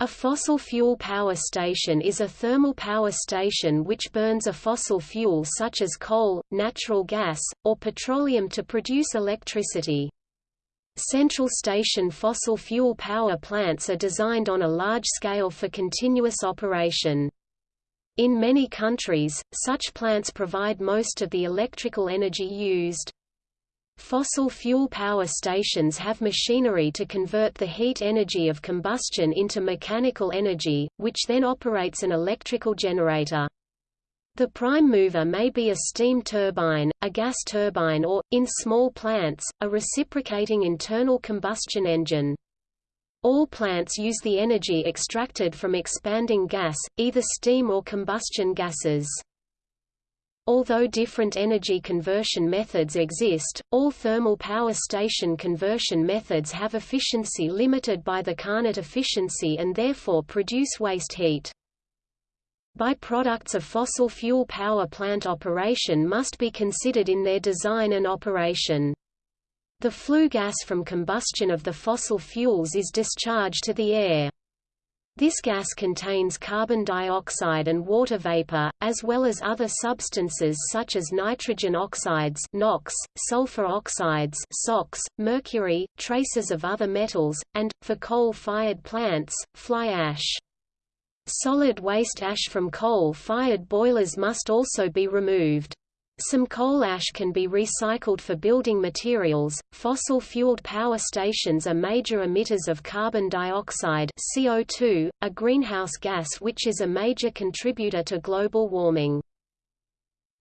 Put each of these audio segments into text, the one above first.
A fossil fuel power station is a thermal power station which burns a fossil fuel such as coal, natural gas, or petroleum to produce electricity. Central station fossil fuel power plants are designed on a large scale for continuous operation. In many countries, such plants provide most of the electrical energy used. Fossil fuel power stations have machinery to convert the heat energy of combustion into mechanical energy, which then operates an electrical generator. The prime mover may be a steam turbine, a gas turbine or, in small plants, a reciprocating internal combustion engine. All plants use the energy extracted from expanding gas, either steam or combustion gases. Although different energy conversion methods exist, all thermal power station conversion methods have efficiency limited by the Carnot efficiency and therefore produce waste heat. Byproducts of fossil fuel power plant operation must be considered in their design and operation. The flue gas from combustion of the fossil fuels is discharged to the air. This gas contains carbon dioxide and water vapor, as well as other substances such as nitrogen oxides NOx, sulfur oxides SOx, mercury, traces of other metals, and, for coal-fired plants, fly ash. Solid waste ash from coal-fired boilers must also be removed. Some coal ash can be recycled for building materials. Fossil-fueled power stations are major emitters of carbon dioxide (CO2), a greenhouse gas which is a major contributor to global warming.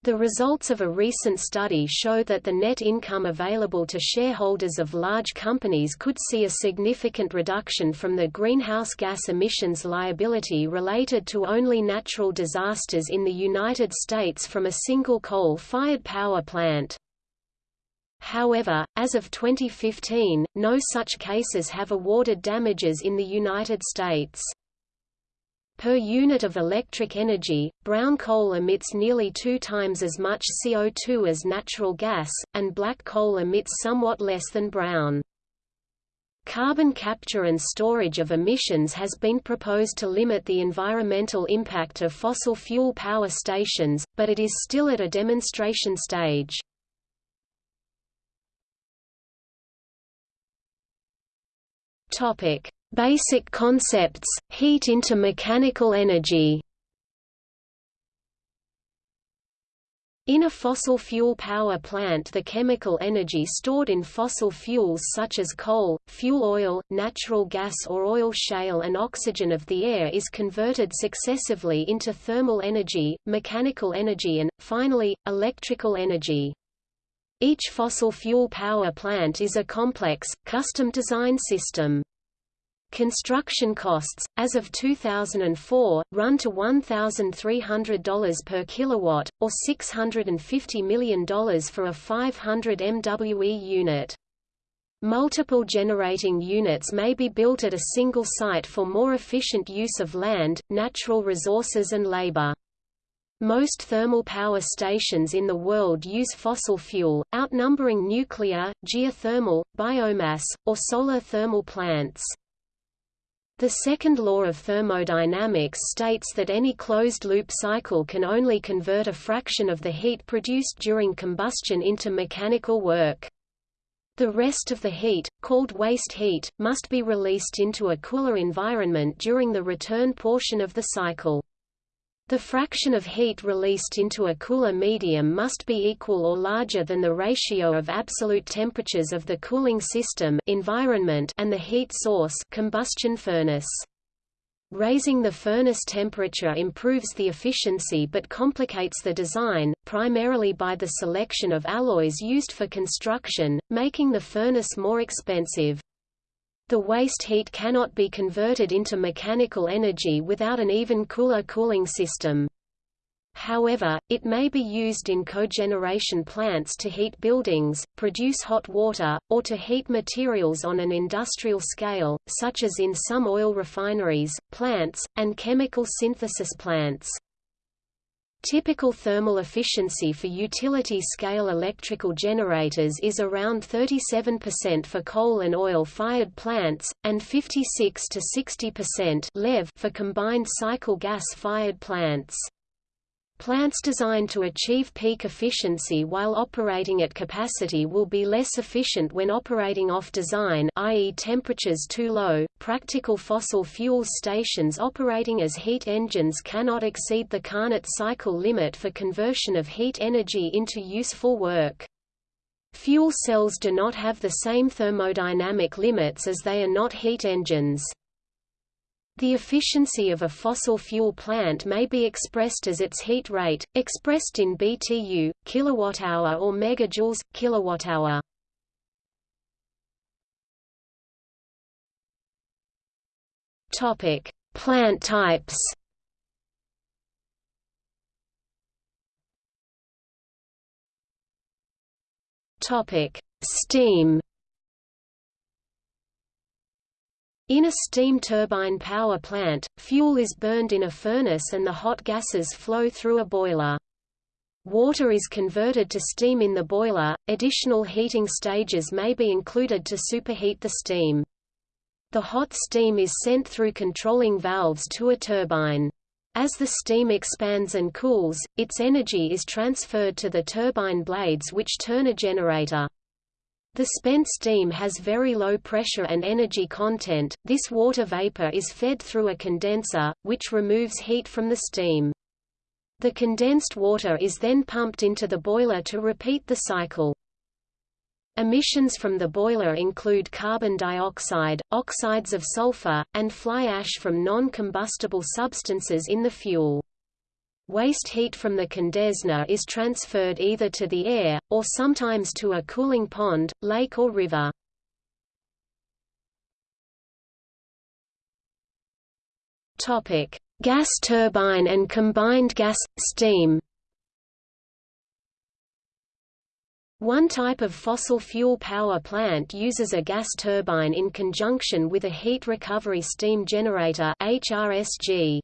The results of a recent study show that the net income available to shareholders of large companies could see a significant reduction from the greenhouse gas emissions liability related to only natural disasters in the United States from a single coal-fired power plant. However, as of 2015, no such cases have awarded damages in the United States. Per unit of electric energy, brown coal emits nearly two times as much CO2 as natural gas, and black coal emits somewhat less than brown. Carbon capture and storage of emissions has been proposed to limit the environmental impact of fossil fuel power stations, but it is still at a demonstration stage. Topic: Basic concepts, heat into mechanical energy In a fossil fuel power plant the chemical energy stored in fossil fuels such as coal, fuel oil, natural gas or oil shale and oxygen of the air is converted successively into thermal energy, mechanical energy and, finally, electrical energy. Each fossil fuel power plant is a complex, custom-designed system. Construction costs, as of 2004, run to $1,300 per kilowatt, or $650 million for a 500 MWE unit. Multiple generating units may be built at a single site for more efficient use of land, natural resources and labor. Most thermal power stations in the world use fossil fuel, outnumbering nuclear, geothermal, biomass, or solar thermal plants. The second law of thermodynamics states that any closed-loop cycle can only convert a fraction of the heat produced during combustion into mechanical work. The rest of the heat, called waste heat, must be released into a cooler environment during the return portion of the cycle. The fraction of heat released into a cooler medium must be equal or larger than the ratio of absolute temperatures of the cooling system environment and the heat source combustion furnace. Raising the furnace temperature improves the efficiency but complicates the design, primarily by the selection of alloys used for construction, making the furnace more expensive. The waste heat cannot be converted into mechanical energy without an even cooler cooling system. However, it may be used in cogeneration plants to heat buildings, produce hot water, or to heat materials on an industrial scale, such as in some oil refineries, plants, and chemical synthesis plants. Typical thermal efficiency for utility-scale electrical generators is around 37% for coal and oil-fired plants, and 56 to 60% for combined cycle gas-fired plants. Plants designed to achieve peak efficiency while operating at capacity will be less efficient when operating off design i.e. temperatures too low. Practical fossil fuel stations operating as heat engines cannot exceed the Carnot cycle limit for conversion of heat energy into useful work. Fuel cells do not have the same thermodynamic limits as they are not heat engines. The efficiency of a fossil fuel plant may be expressed as its heat rate, expressed in BTU, kilowatt-hour or megajoules, kilowatt-hour. Topic: Plant types. Topic: Steam. In a steam turbine power plant, fuel is burned in a furnace and the hot gases flow through a boiler. Water is converted to steam in the boiler, additional heating stages may be included to superheat the steam. The hot steam is sent through controlling valves to a turbine. As the steam expands and cools, its energy is transferred to the turbine blades which turn a generator. The spent steam has very low pressure and energy content. This water vapor is fed through a condenser, which removes heat from the steam. The condensed water is then pumped into the boiler to repeat the cycle. Emissions from the boiler include carbon dioxide, oxides of sulfur, and fly ash from non-combustible substances in the fuel. Waste heat from the condenser is transferred either to the air, or sometimes to a cooling pond, lake or river. Gas turbine and combined gas, steam One type of fossil fuel power plant uses a gas turbine in conjunction with a heat recovery steam generator HRSG.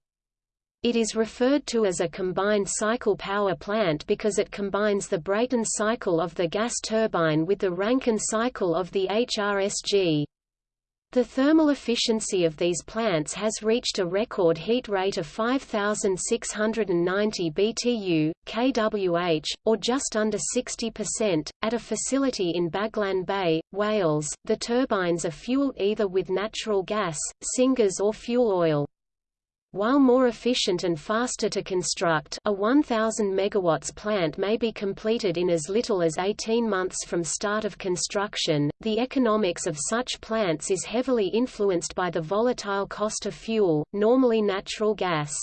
It is referred to as a combined cycle power plant because it combines the Brayton cycle of the gas turbine with the Rankine cycle of the HRSG. The thermal efficiency of these plants has reached a record heat rate of 5,690 BTU, kWh, or just under 60%. At a facility in Baglan Bay, Wales, the turbines are fueled either with natural gas, syngas or fuel oil. While more efficient and faster to construct a 1,000 MW plant may be completed in as little as 18 months from start of construction, the economics of such plants is heavily influenced by the volatile cost of fuel, normally natural gas.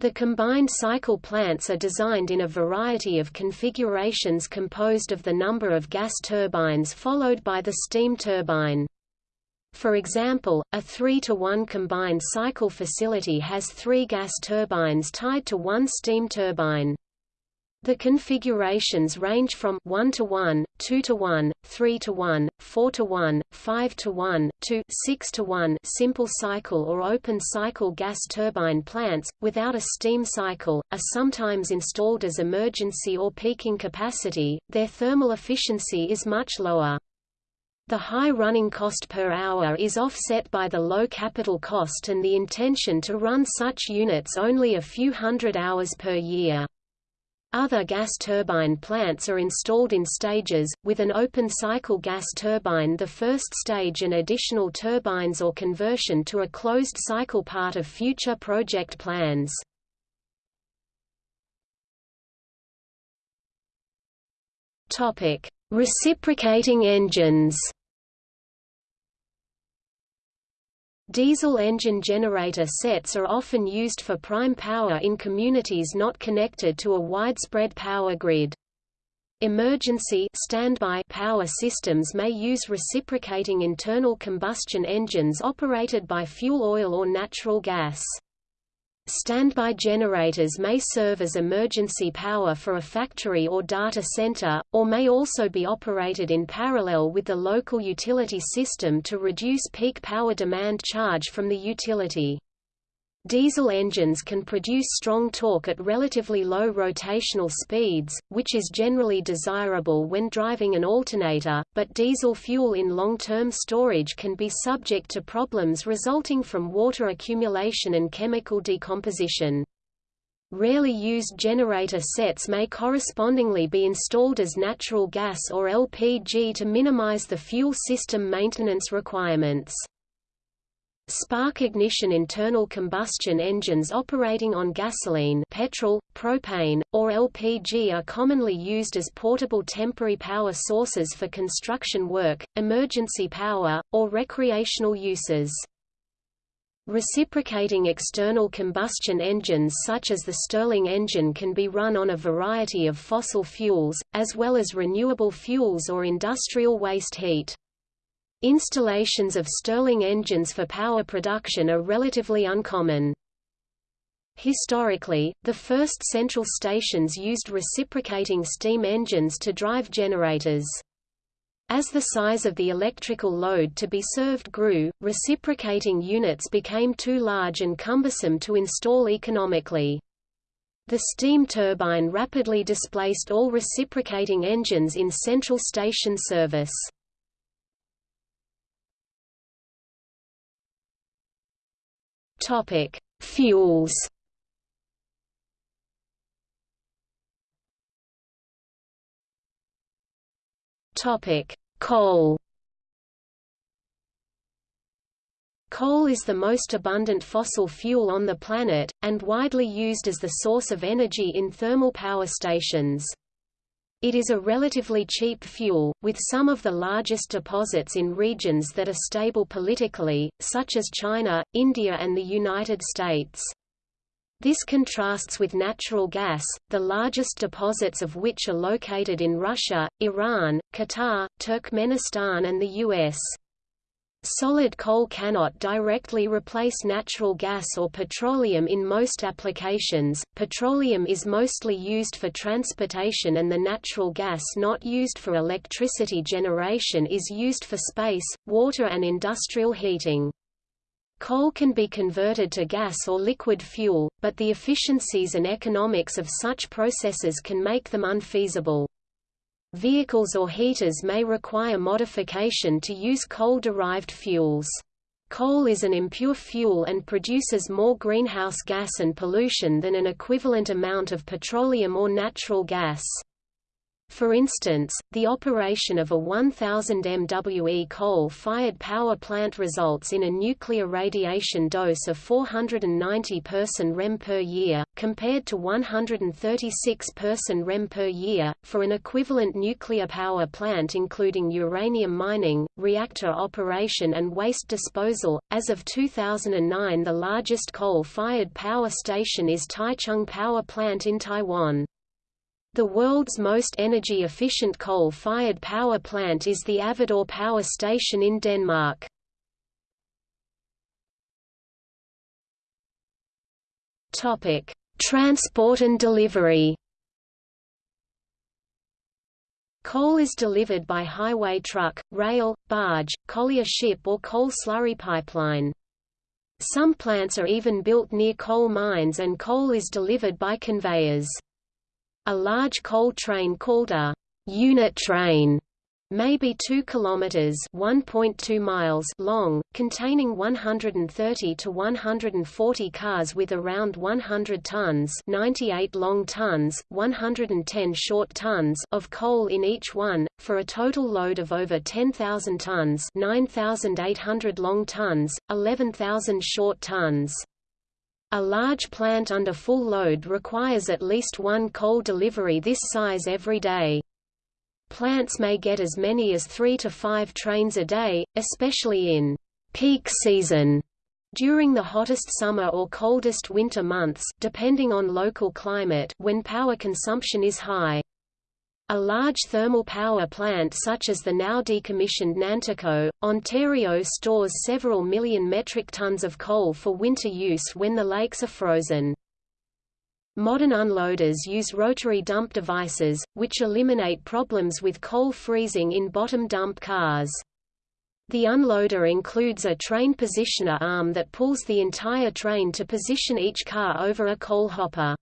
The combined cycle plants are designed in a variety of configurations composed of the number of gas turbines followed by the steam turbine. For example, a 3 to 1 combined cycle facility has three gas turbines tied to one steam turbine. The configurations range from 1 to 1, 2 to 1, 3 to 1, 4 to 1, 5 to 1, to 6 to 1 simple cycle or open cycle gas turbine plants, without a steam cycle, are sometimes installed as emergency or peaking capacity, their thermal efficiency is much lower. The high running cost per hour is offset by the low capital cost and the intention to run such units only a few hundred hours per year. Other gas turbine plants are installed in stages, with an open-cycle gas turbine the first stage and additional turbines or conversion to a closed-cycle part of future project plans. Reciprocating engines Diesel engine generator sets are often used for prime power in communities not connected to a widespread power grid. Emergency standby power systems may use reciprocating internal combustion engines operated by fuel oil or natural gas. Standby generators may serve as emergency power for a factory or data center, or may also be operated in parallel with the local utility system to reduce peak power demand charge from the utility. Diesel engines can produce strong torque at relatively low rotational speeds, which is generally desirable when driving an alternator, but diesel fuel in long-term storage can be subject to problems resulting from water accumulation and chemical decomposition. Rarely used generator sets may correspondingly be installed as natural gas or LPG to minimize the fuel system maintenance requirements. Spark ignition internal combustion engines operating on gasoline petrol, propane, or LPG are commonly used as portable temporary power sources for construction work, emergency power, or recreational uses. Reciprocating external combustion engines such as the Stirling engine can be run on a variety of fossil fuels, as well as renewable fuels or industrial waste heat. Installations of Stirling engines for power production are relatively uncommon. Historically, the first central stations used reciprocating steam engines to drive generators. As the size of the electrical load to be served grew, reciprocating units became too large and cumbersome to install economically. The steam turbine rapidly displaced all reciprocating engines in central station service. Topic: Fuels. Topic: Coal. Coal is the most abundant fossil fuel on the planet, and widely used as the source of energy in thermal power stations. It is a relatively cheap fuel, with some of the largest deposits in regions that are stable politically, such as China, India and the United States. This contrasts with natural gas, the largest deposits of which are located in Russia, Iran, Qatar, Turkmenistan and the U.S. Solid coal cannot directly replace natural gas or petroleum in most applications. Petroleum is mostly used for transportation and the natural gas not used for electricity generation is used for space, water and industrial heating. Coal can be converted to gas or liquid fuel, but the efficiencies and economics of such processes can make them unfeasible. Vehicles or heaters may require modification to use coal-derived fuels. Coal is an impure fuel and produces more greenhouse gas and pollution than an equivalent amount of petroleum or natural gas. For instance, the operation of a 1000 MWE coal-fired power plant results in a nuclear radiation dose of 490 person rem per year, compared to 136 person rem per year, for an equivalent nuclear power plant including uranium mining, reactor operation and waste disposal. As of 2009 the largest coal-fired power station is Taichung Power Plant in Taiwan. The world's most energy-efficient coal-fired power plant is the Avedøre Power Station in Denmark. Transport and delivery. Coal is delivered by highway truck, rail, barge, collier ship or coal slurry pipeline. Some plants are even built near coal mines and coal is delivered by conveyors. A large coal train called a unit train may be 2 kilometers (1.2 miles) long, containing 130 to 140 cars with around 100 tons, 98 long tons, 110 short tons of coal in each one, for a total load of over 10,000 tons, 9,800 long tons, 11,000 short tons. A large plant under full load requires at least one coal delivery this size every day. Plants may get as many as three to five trains a day, especially in peak season during the hottest summer or coldest winter months depending on local climate when power consumption is high. A large thermal power plant such as the now decommissioned Nanticoke, Ontario stores several million metric tons of coal for winter use when the lakes are frozen. Modern unloaders use rotary dump devices, which eliminate problems with coal freezing in bottom dump cars. The unloader includes a train positioner arm that pulls the entire train to position each car over a coal hopper.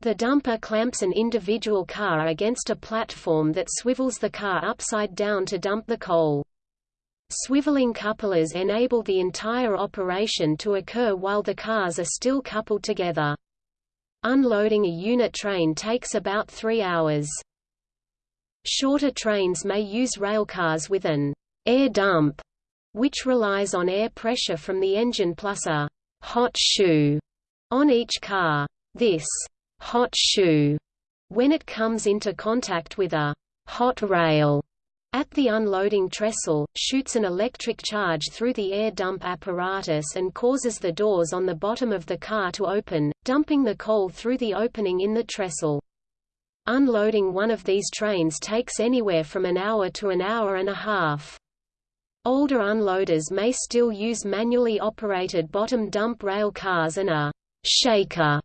The dumper clamps an individual car against a platform that swivels the car upside down to dump the coal. Swiveling couplers enable the entire operation to occur while the cars are still coupled together. Unloading a unit train takes about three hours. Shorter trains may use railcars with an air dump, which relies on air pressure from the engine plus a hot shoe on each car. This hot shoe, when it comes into contact with a hot rail, at the unloading trestle, shoots an electric charge through the air dump apparatus and causes the doors on the bottom of the car to open, dumping the coal through the opening in the trestle. Unloading one of these trains takes anywhere from an hour to an hour and a half. Older unloaders may still use manually operated bottom dump rail cars and a shaker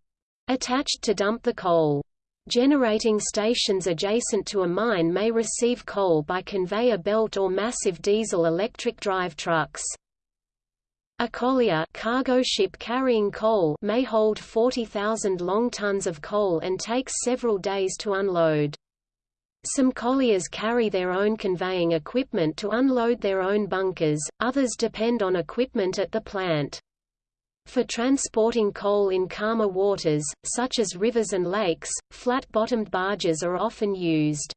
attached to dump the coal. Generating stations adjacent to a mine may receive coal by conveyor belt or massive diesel-electric drive trucks. A collier cargo ship carrying coal may hold 40,000 long tons of coal and takes several days to unload. Some colliers carry their own conveying equipment to unload their own bunkers, others depend on equipment at the plant. For transporting coal in calmer waters, such as rivers and lakes, flat-bottomed barges are often used.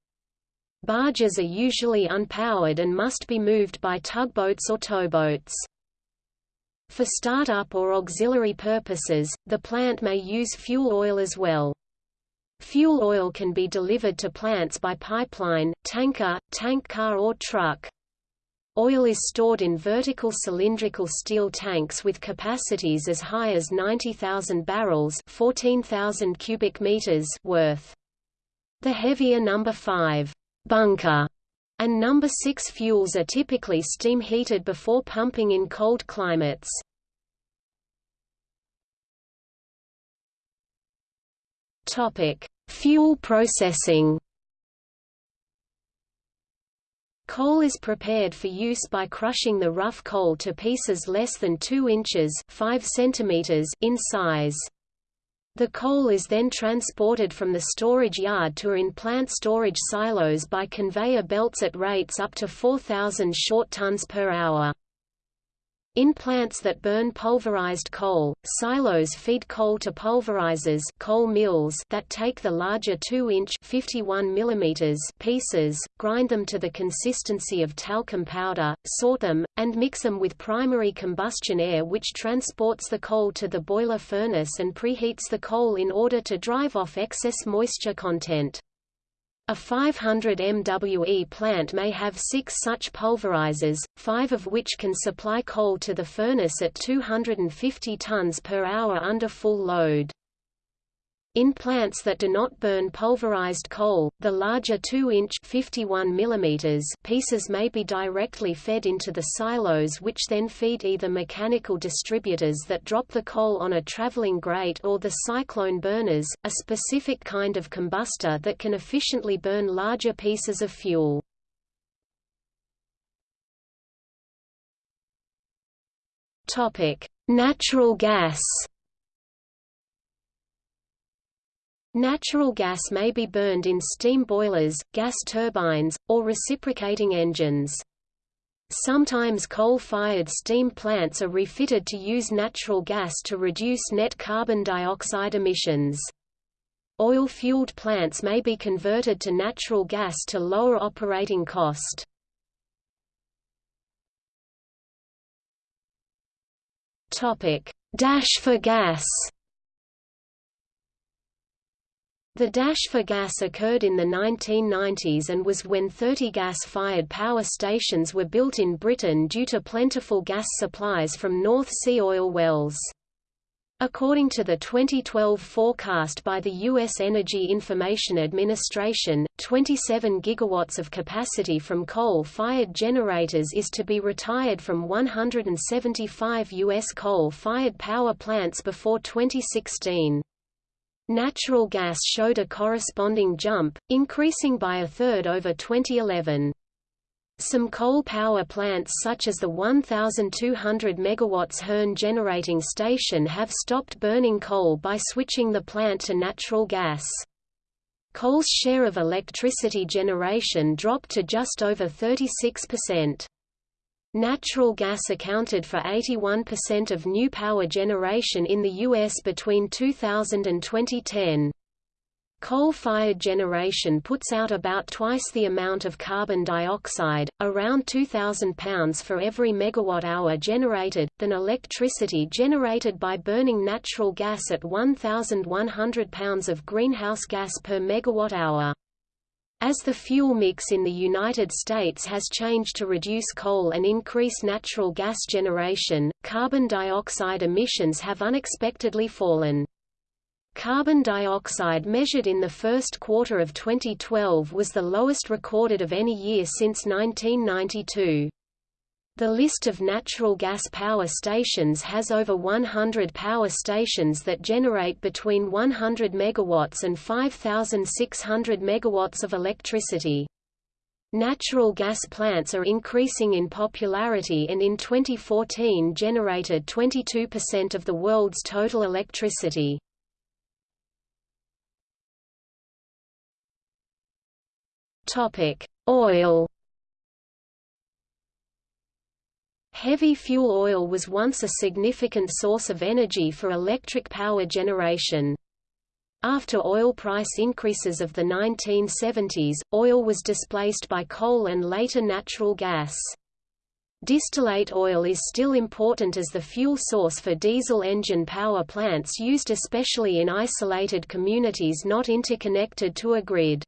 Barges are usually unpowered and must be moved by tugboats or towboats. For startup or auxiliary purposes, the plant may use fuel oil as well. Fuel oil can be delivered to plants by pipeline, tanker, tank car or truck. Oil is stored in vertical cylindrical steel tanks with capacities as high as 90,000 barrels 14,000 cubic meters worth. The heavier number 5 bunker and number 6 fuels are typically steam heated before pumping in cold climates. Topic: Fuel processing. Coal is prepared for use by crushing the rough coal to pieces less than 2 inches 5 centimeters in size. The coal is then transported from the storage yard to in-plant storage silos by conveyor belts at rates up to 4,000 short tons per hour. In plants that burn pulverized coal, silos feed coal to pulverizers coal mills that take the larger 2-inch pieces, grind them to the consistency of talcum powder, sort them, and mix them with primary combustion air which transports the coal to the boiler furnace and preheats the coal in order to drive off excess moisture content. A 500 MWE plant may have six such pulverizers, five of which can supply coal to the furnace at 250 tons per hour under full load. In plants that do not burn pulverized coal, the larger 2-inch pieces may be directly fed into the silos which then feed either mechanical distributors that drop the coal on a traveling grate or the cyclone burners, a specific kind of combustor that can efficiently burn larger pieces of fuel. Natural gas Natural gas may be burned in steam boilers, gas turbines, or reciprocating engines. Sometimes coal-fired steam plants are refitted to use natural gas to reduce net carbon dioxide emissions. Oil-fueled plants may be converted to natural gas to lower operating cost. Dash for gas The dash for gas occurred in the 1990s and was when 30 gas-fired power stations were built in Britain due to plentiful gas supplies from North Sea oil wells. According to the 2012 forecast by the U.S. Energy Information Administration, 27 gigawatts of capacity from coal-fired generators is to be retired from 175 U.S. coal-fired power plants before 2016. Natural gas showed a corresponding jump, increasing by a third over 2011. Some coal power plants such as the 1,200 MW Hearn generating station have stopped burning coal by switching the plant to natural gas. Coal's share of electricity generation dropped to just over 36%. Natural gas accounted for 81% of new power generation in the U.S. between 2000 and 2010. Coal-fired generation puts out about twice the amount of carbon dioxide, around 2,000 pounds for every megawatt-hour generated, than electricity generated by burning natural gas at 1,100 pounds of greenhouse gas per megawatt-hour. As the fuel mix in the United States has changed to reduce coal and increase natural gas generation, carbon dioxide emissions have unexpectedly fallen. Carbon dioxide measured in the first quarter of 2012 was the lowest recorded of any year since 1992. The list of natural gas power stations has over 100 power stations that generate between 100 megawatts and 5,600 megawatts of electricity. Natural gas plants are increasing in popularity and in 2014 generated 22% of the world's total electricity. Topic: Oil Heavy fuel oil was once a significant source of energy for electric power generation. After oil price increases of the 1970s, oil was displaced by coal and later natural gas. Distillate oil is still important as the fuel source for diesel engine power plants used especially in isolated communities not interconnected to a grid.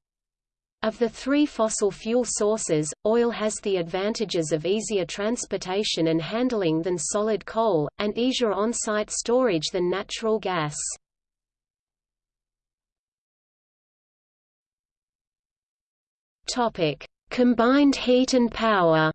Of the three fossil fuel sources, oil has the advantages of easier transportation and handling than solid coal, and easier on-site storage than natural gas. Combined heat and power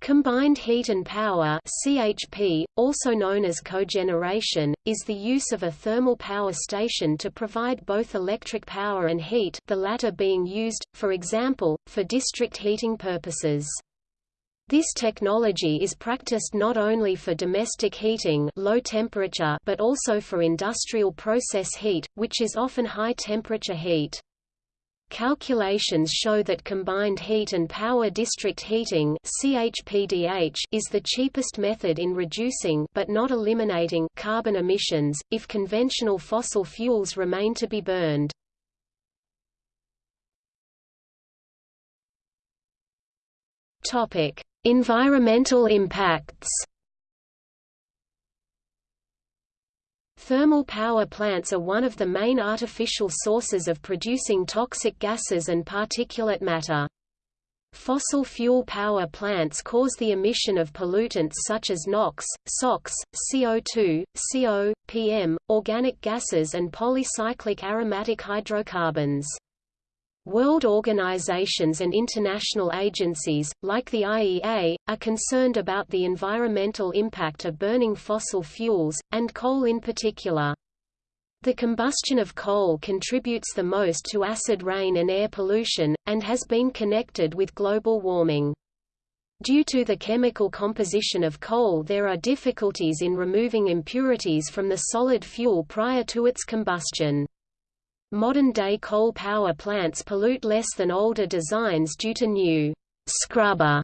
Combined heat and power CHP, also known as cogeneration, is the use of a thermal power station to provide both electric power and heat the latter being used, for example, for district heating purposes. This technology is practiced not only for domestic heating low temperature but also for industrial process heat, which is often high temperature heat. Calculations show that combined heat and power district heating CHPDH is the cheapest method in reducing but not eliminating carbon emissions, if conventional fossil fuels remain to be burned. Environmental impacts Thermal power plants are one of the main artificial sources of producing toxic gases and particulate matter. Fossil fuel power plants cause the emission of pollutants such as NOx, SOx, CO2, CO, PM, organic gases and polycyclic aromatic hydrocarbons. World organizations and international agencies, like the IEA, are concerned about the environmental impact of burning fossil fuels, and coal in particular. The combustion of coal contributes the most to acid rain and air pollution, and has been connected with global warming. Due to the chemical composition of coal there are difficulties in removing impurities from the solid fuel prior to its combustion. Modern-day coal power plants pollute less than older designs due to new scrubber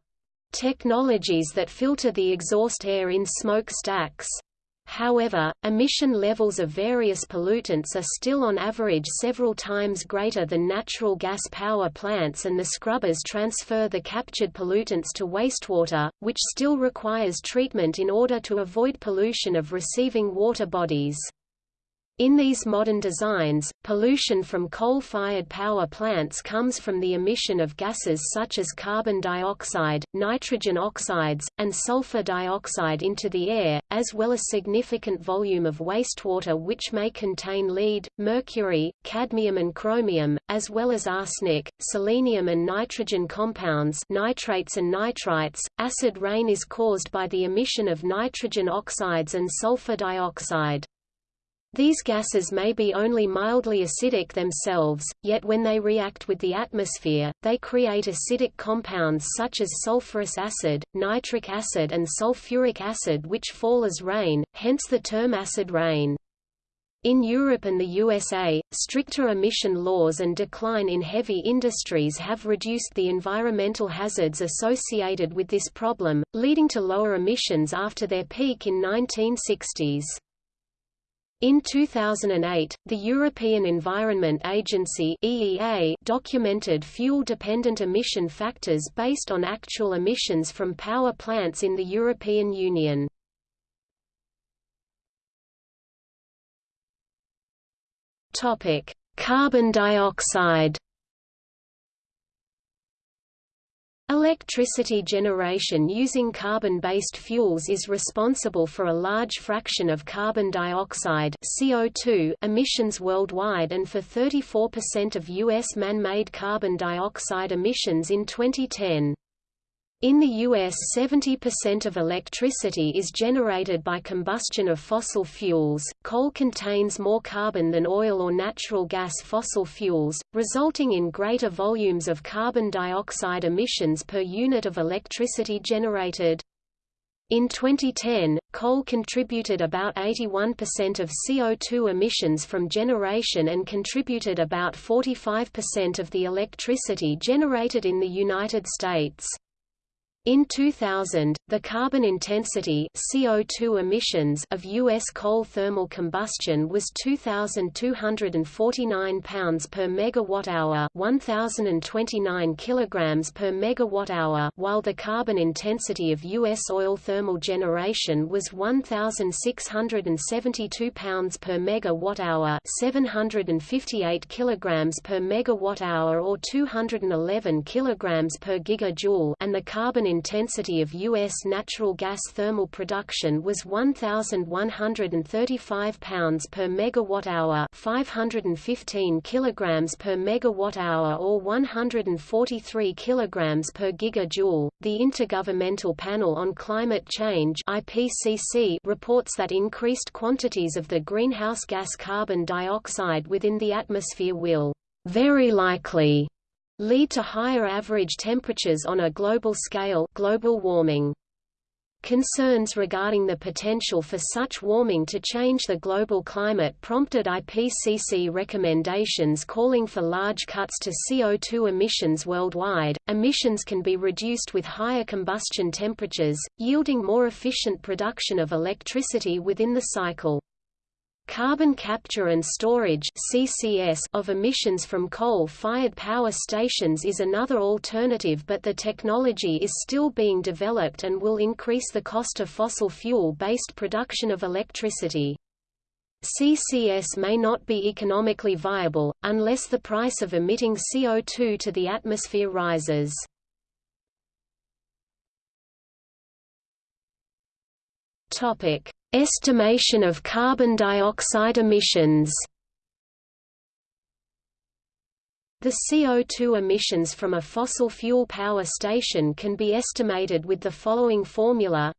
technologies that filter the exhaust air in smoke stacks. However, emission levels of various pollutants are still on average several times greater than natural gas power plants and the scrubbers transfer the captured pollutants to wastewater, which still requires treatment in order to avoid pollution of receiving water bodies. In these modern designs, pollution from coal-fired power plants comes from the emission of gases such as carbon dioxide, nitrogen oxides, and sulfur dioxide into the air, as well as significant volume of wastewater which may contain lead, mercury, cadmium and chromium, as well as arsenic, selenium and nitrogen compounds nitrates and nitrites. Acid rain is caused by the emission of nitrogen oxides and sulfur dioxide. These gases may be only mildly acidic themselves, yet when they react with the atmosphere, they create acidic compounds such as sulfurous acid, nitric acid and sulfuric acid which fall as rain, hence the term acid rain. In Europe and the USA, stricter emission laws and decline in heavy industries have reduced the environmental hazards associated with this problem, leading to lower emissions after their peak in 1960s. In 2008, the European Environment Agency EEA documented fuel-dependent emission factors based on actual emissions from power plants in the European Union. Topic: Carbon dioxide Electricity generation using carbon-based fuels is responsible for a large fraction of carbon dioxide CO2 emissions worldwide and for 34% of U.S. man-made carbon dioxide emissions in 2010. In the U.S. 70% of electricity is generated by combustion of fossil fuels. Coal contains more carbon than oil or natural gas fossil fuels, resulting in greater volumes of carbon dioxide emissions per unit of electricity generated. In 2010, coal contributed about 81% of CO2 emissions from generation and contributed about 45% of the electricity generated in the United States. In 2000, the carbon intensity CO2 emissions of U.S. coal thermal combustion was 2,249 pounds per megawatt-hour 1,029 kilograms per megawatt-hour while the carbon intensity of U.S. oil thermal generation was 1,672 pounds per megawatt-hour 758 kilograms per megawatt-hour or 211 kilograms per gigajoule and the carbon intensity of U.S. natural gas thermal production was 1,135 pounds per megawatt-hour 515 kilograms per megawatt-hour or 143 kilograms per gigajoule. The Intergovernmental Panel on Climate Change (IPCC) reports that increased quantities of the greenhouse gas carbon dioxide within the atmosphere will very likely lead to higher average temperatures on a global scale global warming. Concerns regarding the potential for such warming to change the global climate prompted IPCC recommendations calling for large cuts to CO2 emissions worldwide. Emissions can be reduced with higher combustion temperatures, yielding more efficient production of electricity within the cycle. Carbon capture and storage CCS of emissions from coal-fired power stations is another alternative but the technology is still being developed and will increase the cost of fossil fuel-based production of electricity. CCS may not be economically viable, unless the price of emitting CO2 to the atmosphere rises. Topic: Estimation of carbon dioxide emissions. The CO2 emissions from a fossil fuel power station can be estimated with the following formula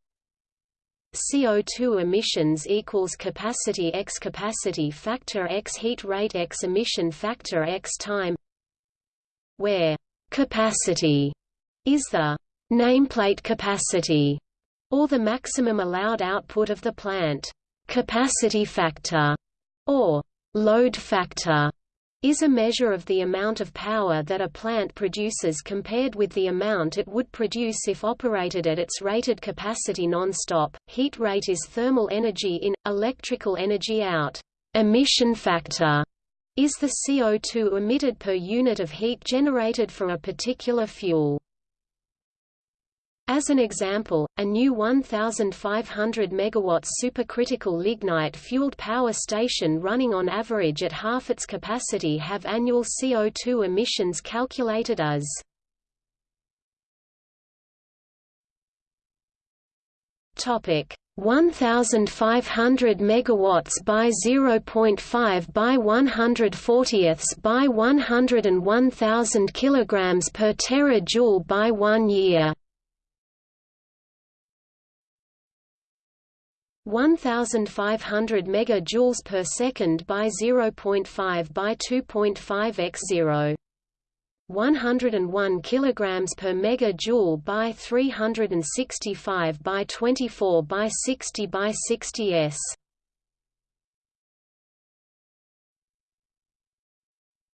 CO2 emissions equals capacity x capacity factor x heat rate x emission factor x time where capacity is the nameplate capacity or the maximum allowed output of the plant. Capacity factor, or load factor, is a measure of the amount of power that a plant produces compared with the amount it would produce if operated at its rated capacity non-stop. Heat rate is thermal energy in, electrical energy out. Emission factor is the CO2 emitted per unit of heat generated for a particular fuel. As an example, a new 1,500 MW supercritical lignite-fueled power station running on average at half its capacity have annual CO2 emissions calculated as Topic 1500 megawatts by 0.5 by 140ths by 101,000 kilograms per terajoule by 1 year 1500 megajoules per second by 0.5 by 2.5 x 0 101 kilograms per megajoule by 365 by 24 by 60 by 60 s.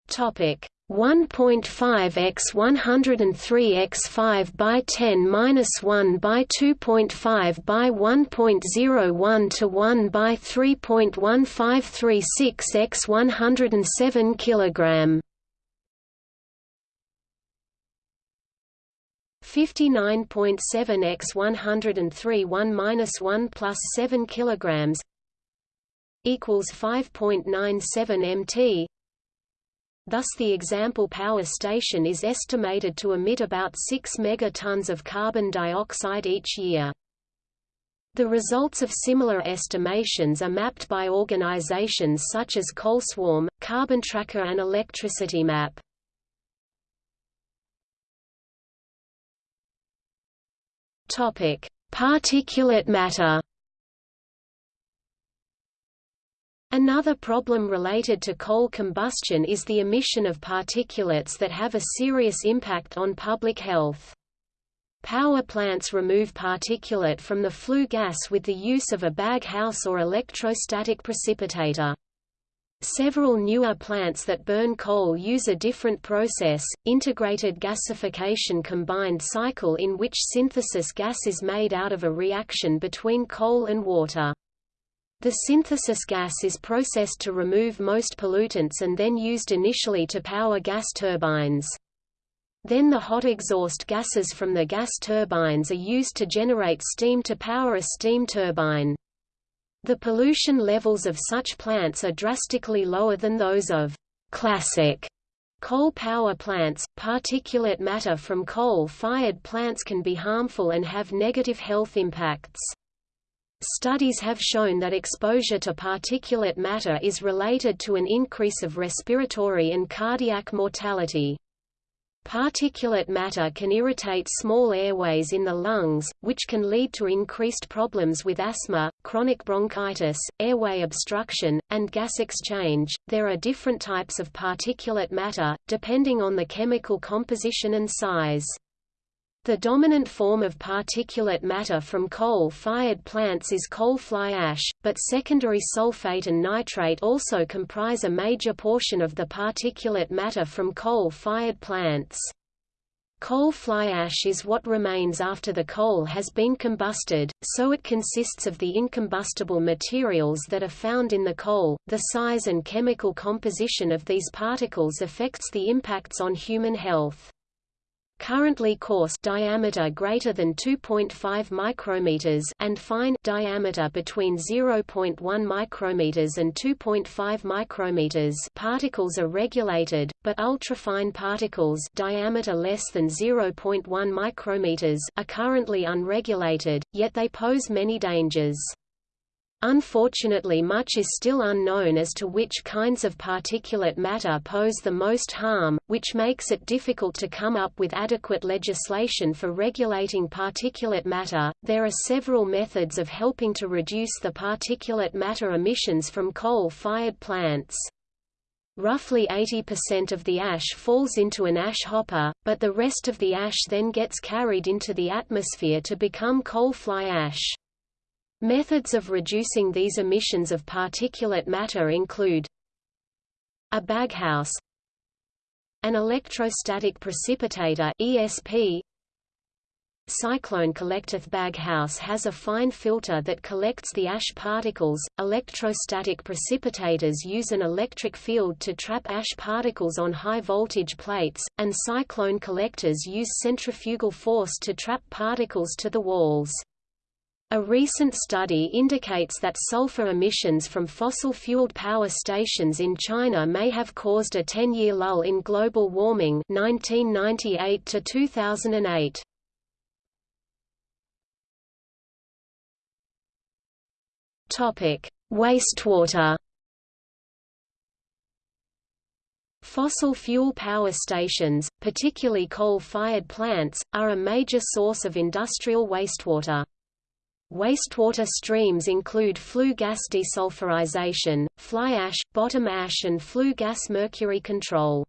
Topic 1.5 x 103 x 5 by 10 minus 1 by 2.5 by 1.01 to 1 by 3.1536 x 107 kilogram. 59.7 x 103 1 minus 1 plus 7 kilograms equals 5.97 mt Thus the example power station is estimated to emit about 6 megatons of carbon dioxide each year. The results of similar estimations are mapped by organizations such as CoalSwarm, Carbon Tracker and Electricity Map. Particulate matter Another problem related to coal combustion is the emission of particulates that have a serious impact on public health. Power plants remove particulate from the flue gas with the use of a baghouse or electrostatic precipitator. Several newer plants that burn coal use a different process, integrated gasification combined cycle in which synthesis gas is made out of a reaction between coal and water. The synthesis gas is processed to remove most pollutants and then used initially to power gas turbines. Then the hot exhaust gases from the gas turbines are used to generate steam to power a steam turbine. The pollution levels of such plants are drastically lower than those of classic coal power plants. Particulate matter from coal-fired plants can be harmful and have negative health impacts. Studies have shown that exposure to particulate matter is related to an increase of respiratory and cardiac mortality. Particulate matter can irritate small airways in the lungs, which can lead to increased problems with asthma, chronic bronchitis, airway obstruction, and gas exchange. There are different types of particulate matter, depending on the chemical composition and size. The dominant form of particulate matter from coal-fired plants is coal fly ash, but secondary sulfate and nitrate also comprise a major portion of the particulate matter from coal-fired plants. Coal fly ash is what remains after the coal has been combusted, so it consists of the incombustible materials that are found in the coal. The size and chemical composition of these particles affects the impacts on human health. Currently coarse diameter greater than 2.5 micrometers and fine diameter between 0.1 micrometers and 2.5 micrometers particles are regulated, but ultrafine particles diameter less than 0.1 micrometers are currently unregulated, yet they pose many dangers. Unfortunately much is still unknown as to which kinds of particulate matter pose the most harm, which makes it difficult to come up with adequate legislation for regulating particulate matter. There are several methods of helping to reduce the particulate matter emissions from coal-fired plants. Roughly 80% of the ash falls into an ash hopper, but the rest of the ash then gets carried into the atmosphere to become coal fly ash. Methods of reducing these emissions of particulate matter include a baghouse an electrostatic precipitator ESP Cyclone collector baghouse has a fine filter that collects the ash particles. Electrostatic precipitators use an electric field to trap ash particles on high voltage plates, and cyclone collectors use centrifugal force to trap particles to the walls. A recent study indicates that sulfur emissions from fossil-fueled power stations in China may have caused a 10-year lull in global warming 1998 to 2008. Topic: Wastewater. Fossil fuel power stations, particularly coal-fired plants, are a major source of industrial wastewater. Wastewater streams include flue gas desulfurization, fly ash, bottom ash and flue gas mercury control.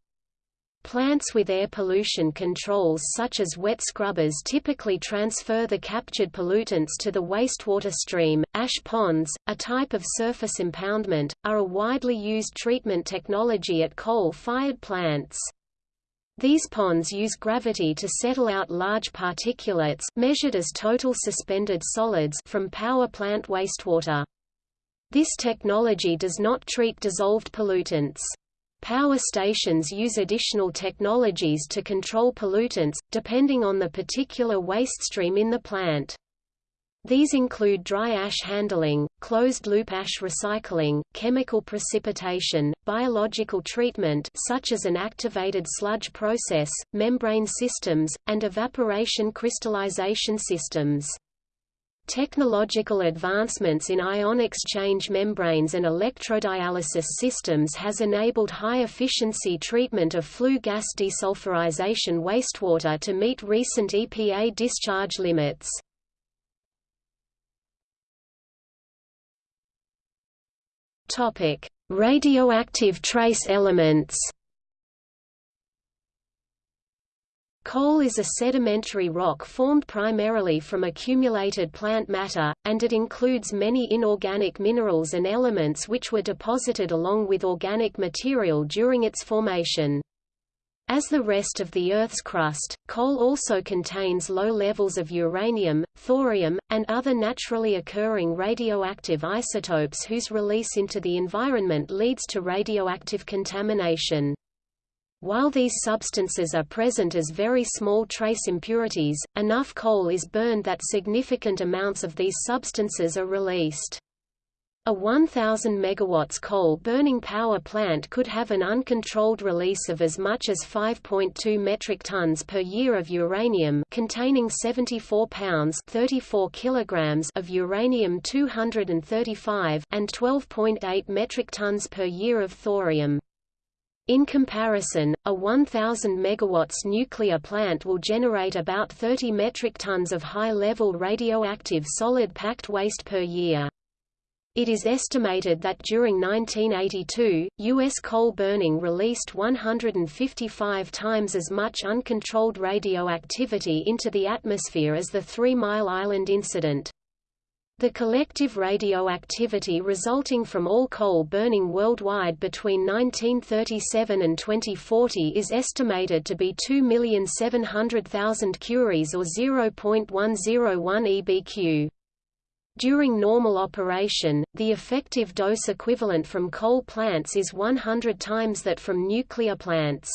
Plants with air pollution controls such as wet scrubbers typically transfer the captured pollutants to the wastewater stream. Ash ponds, a type of surface impoundment, are a widely used treatment technology at coal-fired plants. These ponds use gravity to settle out large particulates measured as total suspended solids from power plant wastewater. This technology does not treat dissolved pollutants. Power stations use additional technologies to control pollutants, depending on the particular waste stream in the plant. These include dry ash handling, closed-loop ash recycling, chemical precipitation, biological treatment such as an activated sludge process, membrane systems, and evaporation crystallization systems. Technological advancements in ion exchange membranes and electrodialysis systems has enabled high-efficiency treatment of flue gas desulfurization wastewater to meet recent EPA discharge limits. Topic: Radioactive trace elements. Coal is a sedimentary rock formed primarily from accumulated plant matter, and it includes many inorganic minerals and elements which were deposited along with organic material during its formation. As the rest of the Earth's crust, coal also contains low levels of uranium, thorium, and other naturally occurring radioactive isotopes whose release into the environment leads to radioactive contamination. While these substances are present as very small trace impurities, enough coal is burned that significant amounts of these substances are released. A 1000 megawatts coal-burning power plant could have an uncontrolled release of as much as 5.2 metric tons per year of uranium containing 74 pounds 34 kilograms of uranium-235 and 12.8 metric tons per year of thorium. In comparison, a 1000 megawatts nuclear plant will generate about 30 metric tons of high-level radioactive solid packed waste per year. It is estimated that during 1982, U.S. coal burning released 155 times as much uncontrolled radioactivity into the atmosphere as the Three Mile Island incident. The collective radioactivity resulting from all coal burning worldwide between 1937 and 2040 is estimated to be 2,700,000 curies or 0.101 EBQ. During normal operation, the effective dose equivalent from coal plants is 100 times that from nuclear plants.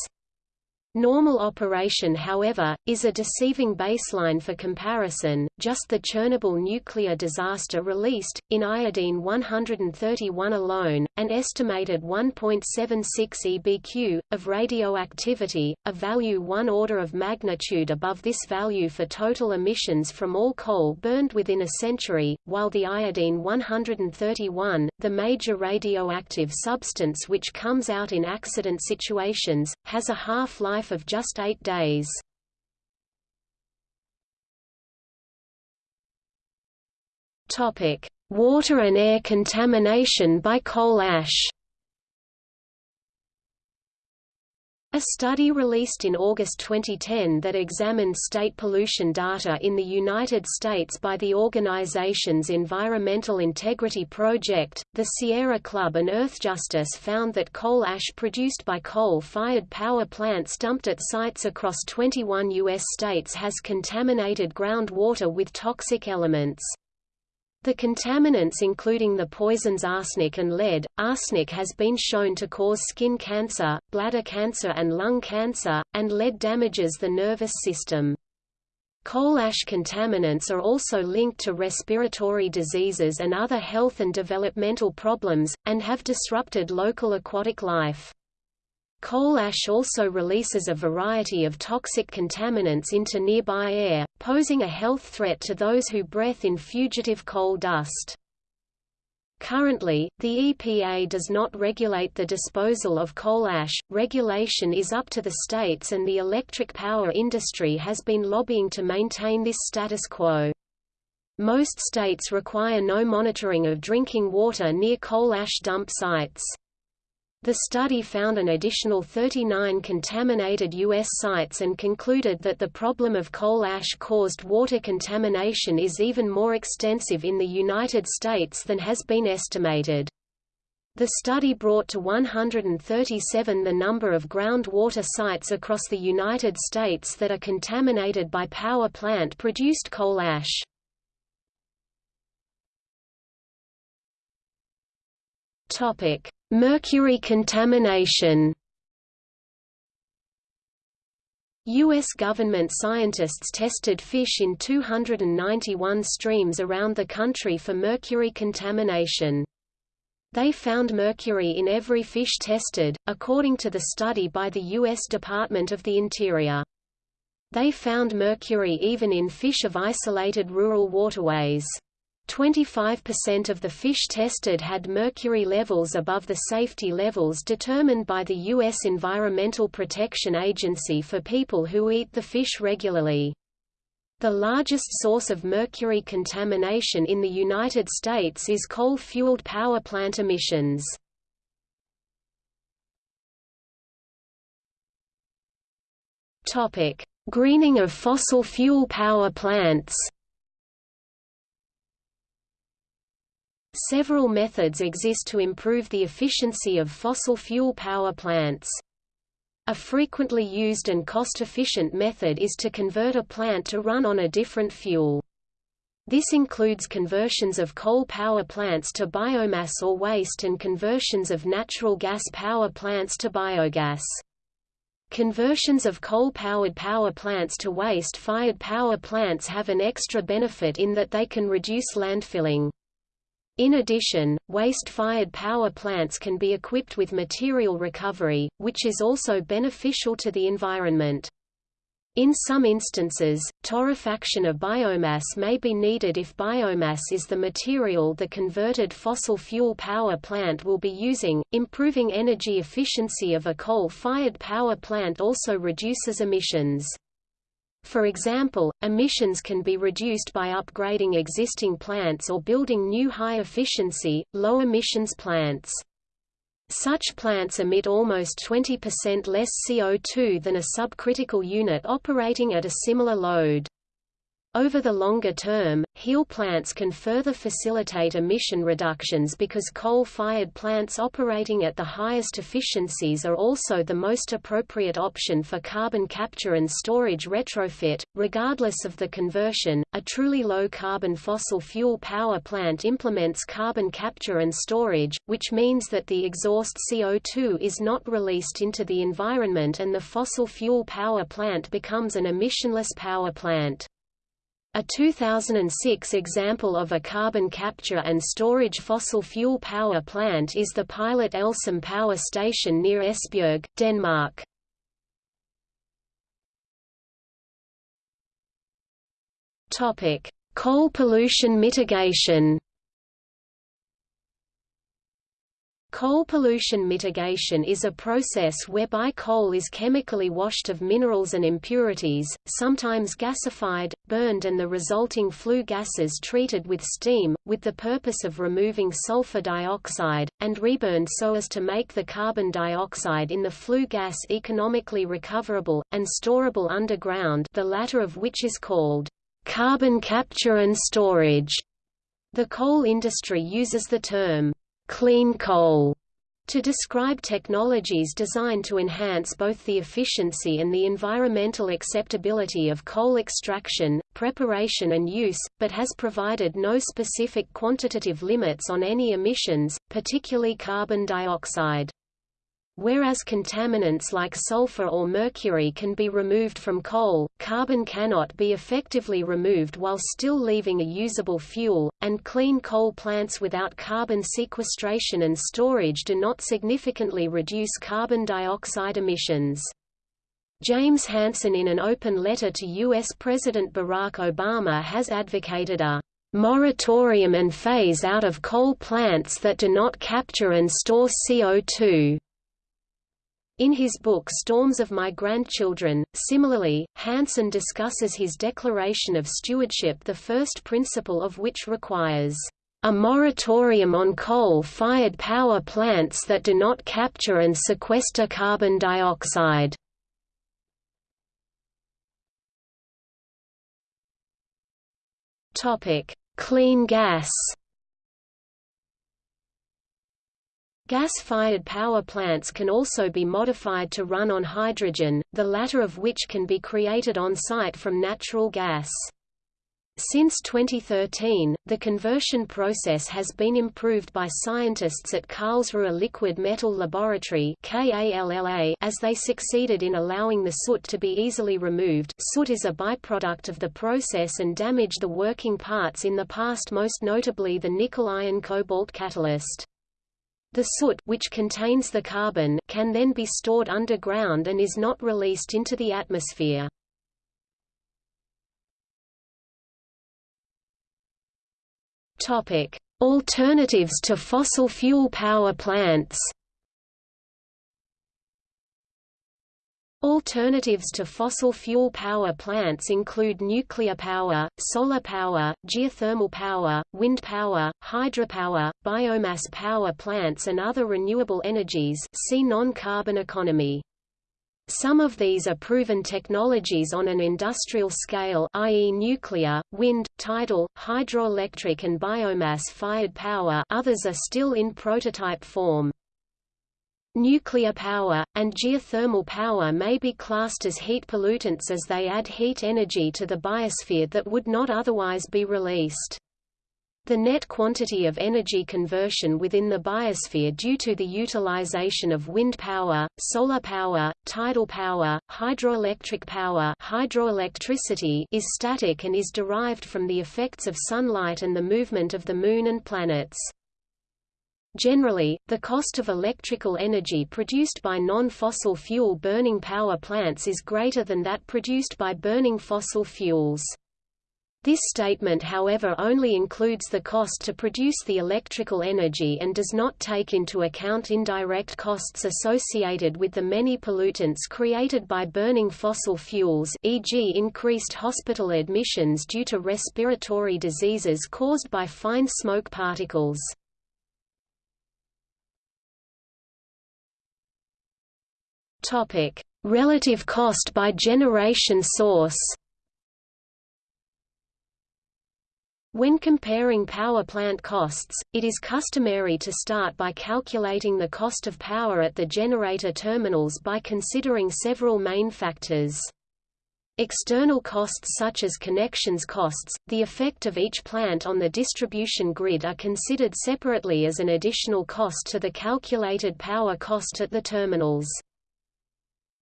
Normal operation however, is a deceiving baseline for comparison, just the Chernobyl nuclear disaster released, in iodine-131 alone, an estimated 1.76 EBQ, of radioactivity, a value one order of magnitude above this value for total emissions from all coal burned within a century, while the iodine-131, the major radioactive substance which comes out in accident situations, has a half-life life of just eight days. Water and air contamination by coal ash A study released in August 2010 that examined state pollution data in the United States by the organization's Environmental Integrity Project, the Sierra Club and Earthjustice found that coal ash produced by coal-fired power plants dumped at sites across 21 U.S. states has contaminated groundwater with toxic elements. The contaminants including the poisons arsenic and lead. Arsenic has been shown to cause skin cancer, bladder cancer and lung cancer, and lead damages the nervous system. Coal ash contaminants are also linked to respiratory diseases and other health and developmental problems, and have disrupted local aquatic life. Coal ash also releases a variety of toxic contaminants into nearby air, posing a health threat to those who breathe in fugitive coal dust. Currently, the EPA does not regulate the disposal of coal ash, regulation is up to the states and the electric power industry has been lobbying to maintain this status quo. Most states require no monitoring of drinking water near coal ash dump sites. The study found an additional 39 contaminated U.S. sites and concluded that the problem of coal ash-caused water contamination is even more extensive in the United States than has been estimated. The study brought to 137 the number of groundwater sites across the United States that are contaminated by power plant-produced coal ash. Topic: Mercury contamination U.S. government scientists tested fish in 291 streams around the country for mercury contamination. They found mercury in every fish tested, according to the study by the U.S. Department of the Interior. They found mercury even in fish of isolated rural waterways. 25% of the fish tested had mercury levels above the safety levels determined by the U.S. Environmental Protection Agency for people who eat the fish regularly. The largest source of mercury contamination in the United States is coal-fueled power plant emissions. Greening of fossil fuel power plants Several methods exist to improve the efficiency of fossil fuel power plants. A frequently used and cost-efficient method is to convert a plant to run on a different fuel. This includes conversions of coal power plants to biomass or waste and conversions of natural gas power plants to biogas. Conversions of coal-powered power plants to waste-fired power plants have an extra benefit in that they can reduce landfilling. In addition, waste-fired power plants can be equipped with material recovery, which is also beneficial to the environment. In some instances, torrefaction of biomass may be needed if biomass is the material the converted fossil fuel power plant will be using. Improving energy efficiency of a coal-fired power plant also reduces emissions. For example, emissions can be reduced by upgrading existing plants or building new high-efficiency, low-emissions plants. Such plants emit almost 20% less CO2 than a subcritical unit operating at a similar load. Over the longer term, HELE plants can further facilitate emission reductions because coal-fired plants operating at the highest efficiencies are also the most appropriate option for carbon capture and storage retrofit. Regardless of the conversion, a truly low-carbon fossil fuel power plant implements carbon capture and storage, which means that the exhaust CO2 is not released into the environment and the fossil fuel power plant becomes an emissionless power plant. A 2006 example of a carbon capture and storage fossil fuel power plant is the pilot Elsam power station near Esbjerg, Denmark. Coal pollution mitigation Coal pollution mitigation is a process whereby coal is chemically washed of minerals and impurities, sometimes gasified, burned and the resulting flue gases treated with steam, with the purpose of removing sulfur dioxide, and reburned so as to make the carbon dioxide in the flue gas economically recoverable, and storable underground the latter of which is called carbon capture and storage. The coal industry uses the term clean coal to describe technologies designed to enhance both the efficiency and the environmental acceptability of coal extraction, preparation and use, but has provided no specific quantitative limits on any emissions, particularly carbon dioxide. Whereas contaminants like sulfur or mercury can be removed from coal, carbon cannot be effectively removed while still leaving a usable fuel, and clean coal plants without carbon sequestration and storage do not significantly reduce carbon dioxide emissions. James Hansen in an open letter to U.S. President Barack Obama has advocated a moratorium and phase out of coal plants that do not capture and store CO2. In his book Storms of My Grandchildren, similarly, Hansen discusses his declaration of stewardship the first principle of which requires a moratorium on coal-fired power plants that do not capture and sequester carbon dioxide. Clean gas Gas-fired power plants can also be modified to run on hydrogen, the latter of which can be created on-site from natural gas. Since 2013, the conversion process has been improved by scientists at Karlsruhe Liquid Metal Laboratory as they succeeded in allowing the soot to be easily removed soot is a byproduct of the process and damaged the working parts in the past most notably the nickel-iron cobalt catalyst. The soot which contains the carbon can then be stored underground and is not released into the atmosphere. Topic: Alternatives to fossil fuel power plants. Alternatives to fossil fuel power plants include nuclear power, solar power, geothermal power, wind power, hydropower, biomass power plants and other renewable energies see non-carbon economy. Some of these are proven technologies on an industrial scale i.e. nuclear, wind, tidal, hydroelectric and biomass-fired power others are still in prototype form. Nuclear power, and geothermal power may be classed as heat pollutants as they add heat energy to the biosphere that would not otherwise be released. The net quantity of energy conversion within the biosphere due to the utilization of wind power, solar power, tidal power, hydroelectric power hydroelectricity is static and is derived from the effects of sunlight and the movement of the Moon and planets. Generally, the cost of electrical energy produced by non-fossil fuel burning power plants is greater than that produced by burning fossil fuels. This statement however only includes the cost to produce the electrical energy and does not take into account indirect costs associated with the many pollutants created by burning fossil fuels e.g. increased hospital admissions due to respiratory diseases caused by fine smoke particles. Topic: Relative cost by generation source. When comparing power plant costs, it is customary to start by calculating the cost of power at the generator terminals by considering several main factors. External costs such as connections costs, the effect of each plant on the distribution grid are considered separately as an additional cost to the calculated power cost at the terminals.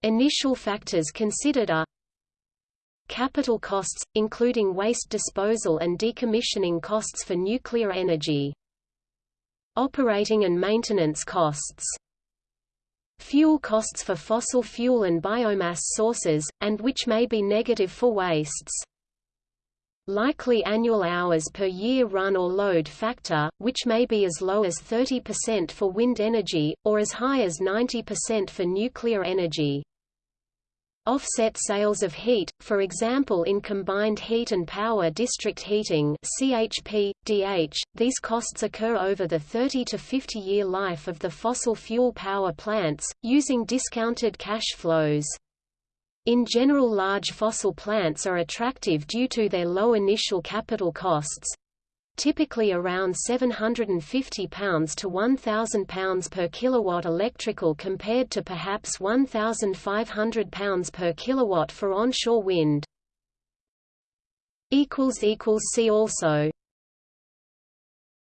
Initial factors considered are Capital costs, including waste disposal and decommissioning costs for nuclear energy. Operating and maintenance costs. Fuel costs for fossil fuel and biomass sources, and which may be negative for wastes. Likely annual hours per year run or load factor, which may be as low as 30% for wind energy, or as high as 90% for nuclear energy. Offset sales of heat, for example in combined heat and power district heating CHP, DH, these costs occur over the 30 to 50 year life of the fossil fuel power plants, using discounted cash flows. In general large fossil plants are attractive due to their low initial capital costs, typically around £750 to £1,000 per kilowatt electrical compared to perhaps £1,500 per kilowatt for onshore wind. equals equals See also